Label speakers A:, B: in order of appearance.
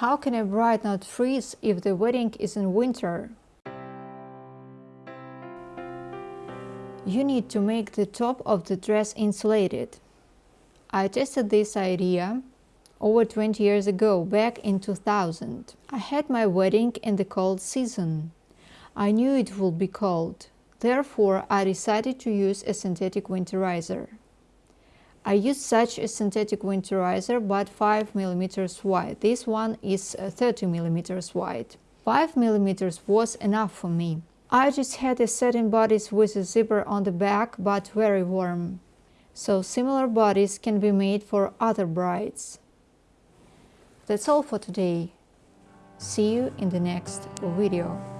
A: How can a bride not freeze if the wedding is in winter? You need to make the top of the dress insulated. I tested this idea over 20 years ago, back in 2000. I had my wedding in the cold season. I knew it would be cold. Therefore, I decided to use a synthetic winterizer. I used such a synthetic winterizer but 5 mm wide. This one is uh, 30 mm wide. 5 mm was enough for me. I just had a satin bodice with a zipper on the back but very warm. So similar bodice can be made for other brides. That's all for today. See you in the next video.